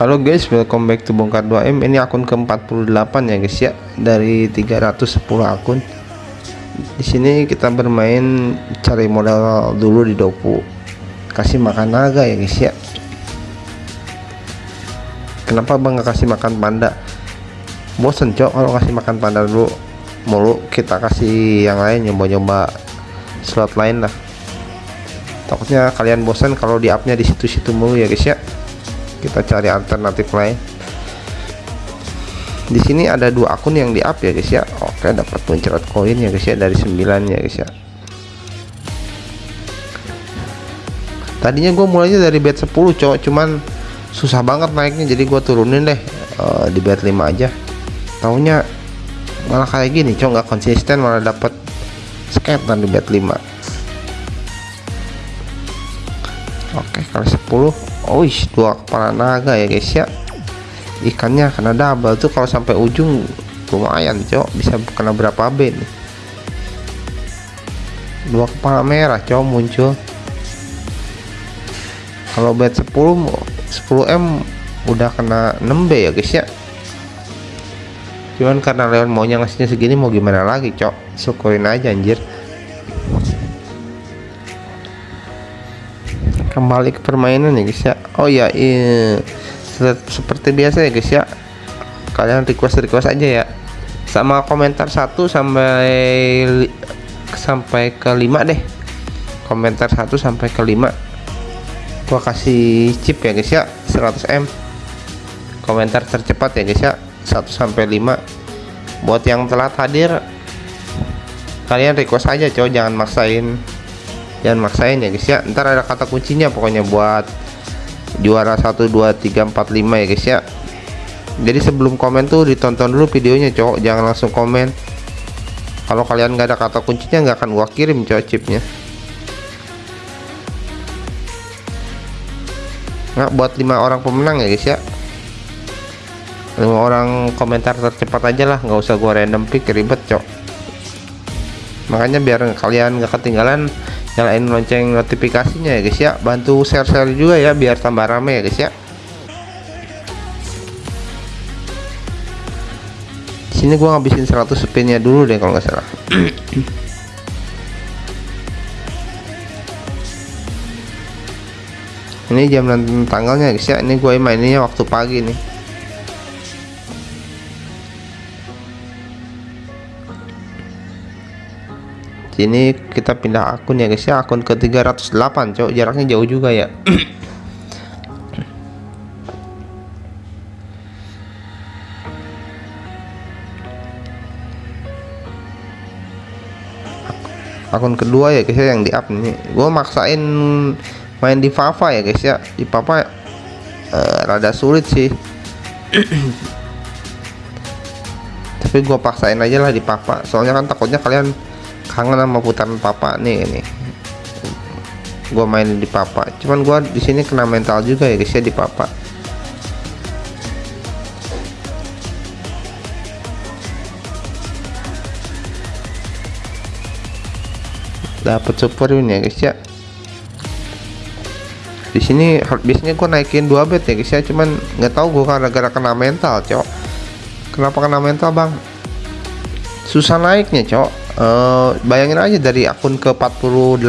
Halo guys, welcome back to Bongkar 2M. Ini akun ke-48 ya guys ya dari 310 akun. Di sini kita bermain cari modal dulu di Dopu. Kasih makan naga ya guys ya. Kenapa Bang gak kasih makan panda? Bosen cok kalau kasih makan panda dulu mulu kita kasih yang lain nyoba-nyoba slot lain lah. Takutnya kalian bosan kalau di upnya di situ-situ mulu ya guys ya kita cari alternatif lain. Di sini ada dua akun yang di up ya guys ya. Oke dapat muncrat koin ya guys ya dari 9 ya guys ya. Tadinya gue mulainya dari bet 10 cowok cuman susah banget naiknya jadi gue turunin deh uh, di bet 5 aja. Tahunya malah kayak gini cowok nggak konsisten malah dapat skater di bet 5 oke kali 10 oh dua kepala naga ya guys ya. Ikannya kena double tuh kalau sampai ujung lumayan cok. Bisa kena berapa B nih dua kepala merah cok muncul. Kalau bet 10 10M udah kena 6B ya guys ya. Cuman karena Leon maunya ngasihnya segini mau gimana lagi cok? Syukurin aja anjir kembali ke permainan ya guys ya. Oh ya iya. seperti biasa ya guys ya. Kalian request request aja ya. Sama komentar 1 sampai sampai ke 5 deh. Komentar 1 sampai ke 5 gua kasih chip ya guys ya. 100M komentar tercepat ya guys ya. 1 sampai 5 buat yang telat hadir kalian request aja cow jangan maksain jangan maksain ya guys ya. Ntar ada kata kuncinya pokoknya buat juara 1 2 3 4 5 ya guys ya. Jadi sebelum komen tuh ditonton dulu videonya cowok. Jangan langsung komen. Kalau kalian nggak ada kata kuncinya nggak akan gua kirim cowok chipnya. Nah buat lima orang pemenang ya guys ya. Lima orang komentar tercepat aja lah. Nggak usah gua random pick ribet cok makanya biar kalian nggak ketinggalan nyalain lonceng notifikasinya ya guys ya. Bantu share-share juga ya biar tambah rame ya guys ya. Sini gua ngabisin 100 spinnya dulu deh kalau nggak salah. Ini jam tanggalnya guys ya. Ini gue mainnya waktu pagi nih sini kita pindah akun ya guys ya. Akun ke 308 cok. Jaraknya jauh juga ya. Akun kedua ya guys ya yang di up nih gue maksain main di Fafa ya guys ya. Di Papa uh, rada sulit sih. Tapi gue paksain aja lah di Papa soalnya kan takutnya kalian kangen sama putaran papa nih ini. Gua main di papa. Cuman gua di sini kena mental juga ya guys ya di papa. Dapat super ini ya guys ya. Di sini biasanya gua naikin dua bet ya guys ya. Cuman nggak tahu gua karena gara kena mental cok. Kenapa kena mental bang? Susah naiknya cok uh, bayangin aja dari akun ke 48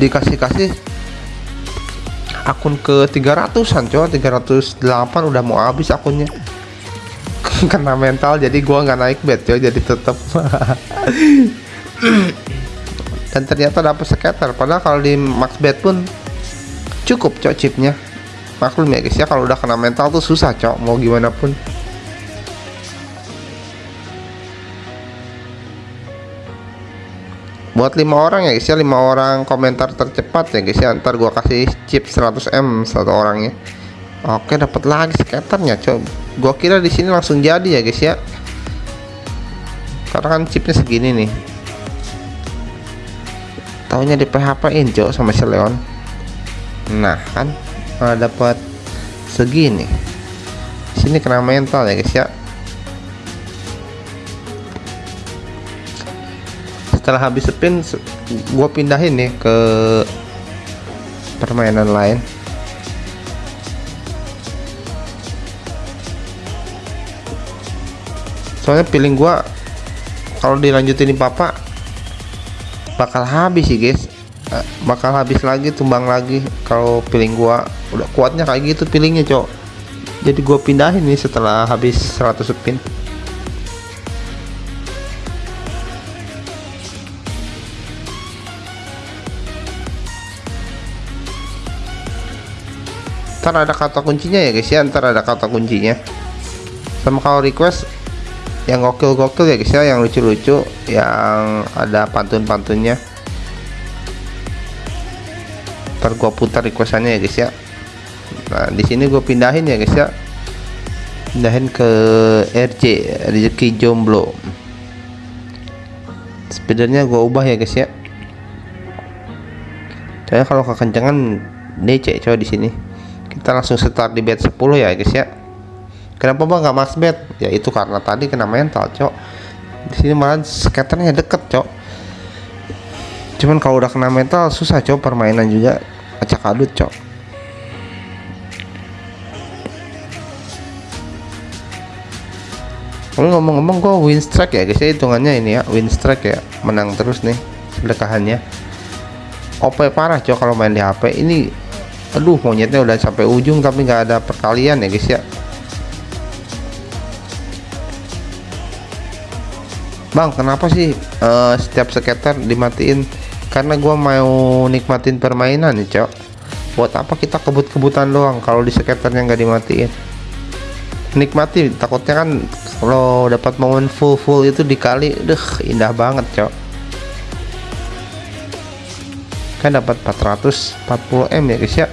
dikasih-kasih akun ke 300an coba 308 udah mau habis akunnya. Kena mental jadi gua nggak naik bet coy jadi tetap dan ternyata dapat skater padahal kalau di max bet pun cukup cok chipnya. Maklum ya guys ya kalau udah kena mental tuh susah cok mau gimana pun buat lima orang ya guys ya lima orang komentar tercepat ya guys ya ntar gua kasih chip 100m satu orangnya oke dapat lagi skaternya coba gua kira di sini langsung jadi ya guys ya. Karena kan chipnya segini nih. Taunya di PHP in cok sama si Leon. Nah kan malah dapat segini. Sini kena mental ya guys ya setelah habis spin gue pindahin nih ke permainan lain. Soalnya feeling gue kalau dilanjutin di papa bakal habis sih guys. Eh, bakal habis lagi tumbang lagi kalau piling gua udah kuatnya kayak gitu pilingnya cok. Jadi gua pindahin nih setelah habis 100 spin. Ntar ada kata kuncinya ya guys ya. Ntar ada kata kuncinya. Sama kalau request yang gokil-gokil ya guys ya. Yang lucu-lucu yang ada pantun-pantunnya. Ntar gua putar requestannya ya guys ya. Nah di sini gue pindahin ya guys ya. Pindahin ke RJ rezeki jomblo. Speedernya gue ubah ya guys ya. Saya kalau kekencangan DC coba di sini kita langsung start di bed 10 ya guys ya. Kenapa bang nggak max bed ya itu karena tadi kena mental cok. Di sini malah skaternya deket cok. Cuman kalau udah kena mental susah cok permainan juga. Acak adut cok. Kalau ngomong-ngomong gue win strike ya guys ya. Hitungannya ini ya win strike ya. Menang terus nih sedekahannya. OP parah cok kalau main di HP ini aduh monyetnya udah sampai ujung tapi nggak ada perkalian ya guys ya. Bang kenapa sih uh, setiap skater dimatiin? Karena gua mau nikmatin permainan nih cok. Buat apa kita kebut-kebutan doang kalau di skaternya nggak dimatiin? Nikmati takutnya kan kalau dapat momen full full itu dikali deh indah banget cok kan dapat 440 m ya guys ya.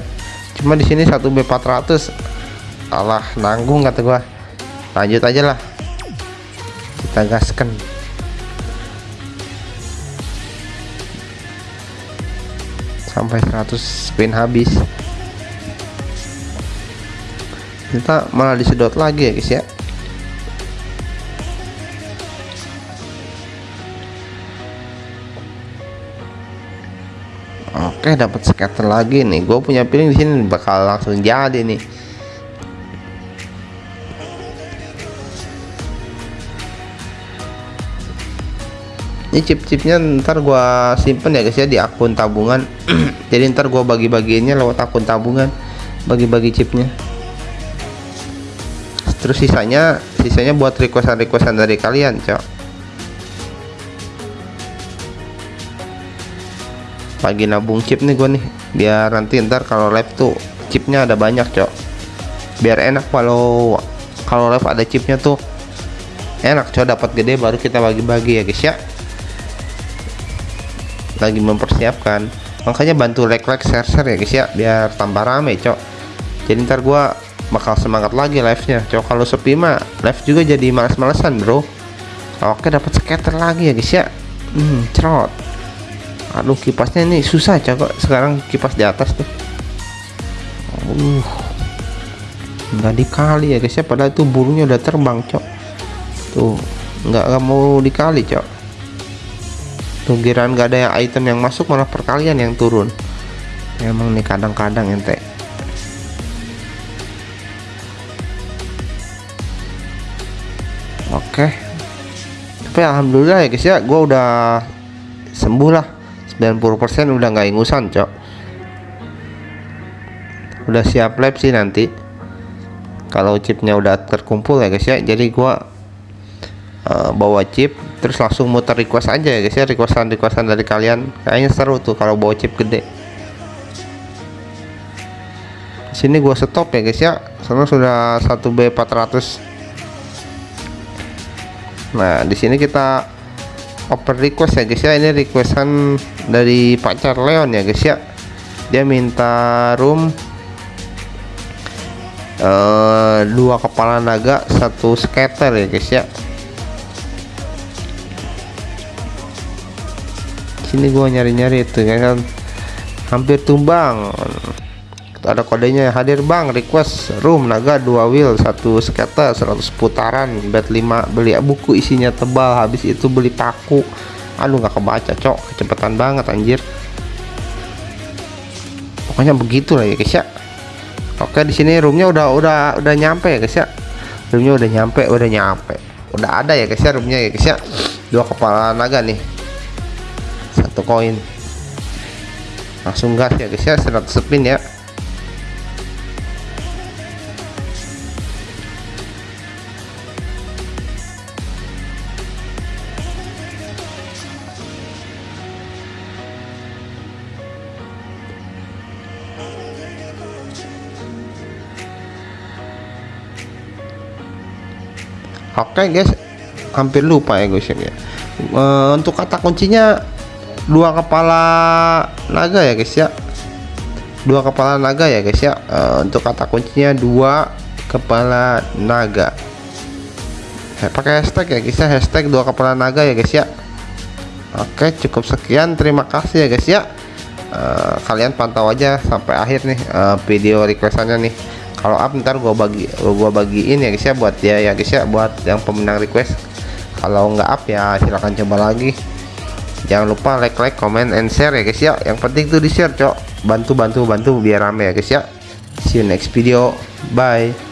Cuma di sini 1 b 400 Allah nanggung kata gua. Lanjut aja lah. Kita gaskan. Sampai 100 spin habis. Kita malah disedot lagi ya guys ya Oke dapat scatter lagi nih. Gue punya feeling di sini bakal langsung jadi nih. Ini chip-chipnya ntar gua simpen ya guys ya di akun tabungan. Jadi ntar gua bagi-bagiinnya lewat akun tabungan bagi-bagi chipnya. Terus sisanya sisanya buat requestan-requestan dari kalian cok pagi nabung chip nih gua nih. Biar nanti ntar kalau live tuh chipnya ada banyak cok. Biar enak kalau kalau live ada chipnya tuh enak cok. Dapat gede baru kita bagi-bagi ya guys ya. Lagi mempersiapkan. Makanya bantu like like share share ya guys ya. Biar tambah rame cok. Jadi ntar gua bakal semangat lagi live nya cok kalau sepi mah live juga jadi males-malesan bro. Oke dapat scatter lagi ya guys ya. Hmm cerot aduh kipasnya ini susah cok sekarang kipas di atas tuh. Uh. Nggak dikali ya guys ya. Padahal itu burungnya udah terbang cok. Tuh nggak mau dikali cok. Tugiran gak ada yang item yang masuk malah perkalian yang turun. Emang nih kadang-kadang ente. Oke. Tapi alhamdulillah ya guys ya. Gua udah sembuh lah 90% udah nggak ingusan cok. Udah siap lab sih nanti. Kalau chipnya udah terkumpul ya guys ya. Jadi gua uh, bawa chip terus langsung muter request aja ya guys ya. Requestan requestan dari kalian. Kayaknya seru tuh kalau bawa chip gede. Sini gua stop ya guys ya. Karena sudah 1B 400 nah di sini kita open request ya guys ya. Ini requestan dari pacar Leon ya guys ya. Dia minta room uh, dua kepala naga satu scatter ya guys ya. Sini gua nyari-nyari itu ya kan. Hampir tumbang ada kodenya hadir bang. Request room naga dua wheel satu skater 100 putaran bed 5 beli. Buku isinya tebal habis itu beli paku. Aduh nggak kebaca cok. Kecepatan banget anjir. Pokoknya begitu lah ya guys ya. Oke di sini roomnya udah udah udah nyampe ya guys ya. Roomnya udah nyampe udah nyampe. Udah ada ya guys ya roomnya ya guys ya. Dua kepala naga nih. Satu koin. Langsung gas ya guys ya. 100 spin ya Oke guys, hampir lupa ya guys ya. E, untuk kata kuncinya dua kepala naga ya guys ya. Dua kepala naga ya guys ya. E, untuk kata kuncinya dua kepala naga. Saya pakai hashtag ya guys ya, hashtag dua kepala naga ya guys ya. Oke, cukup sekian. Terima kasih ya guys ya. E, kalian pantau aja sampai akhir nih e, video requestannya nih kalau up ntar gua bagi gua bagiin ya guys ya buat dia ya guys ya buat yang pemenang request. Kalau nggak up ya silahkan coba lagi. Jangan lupa like like comment and share ya guys ya. Yang penting tuh di share cok. Bantu bantu bantu biar rame ya guys ya. See you next video. Bye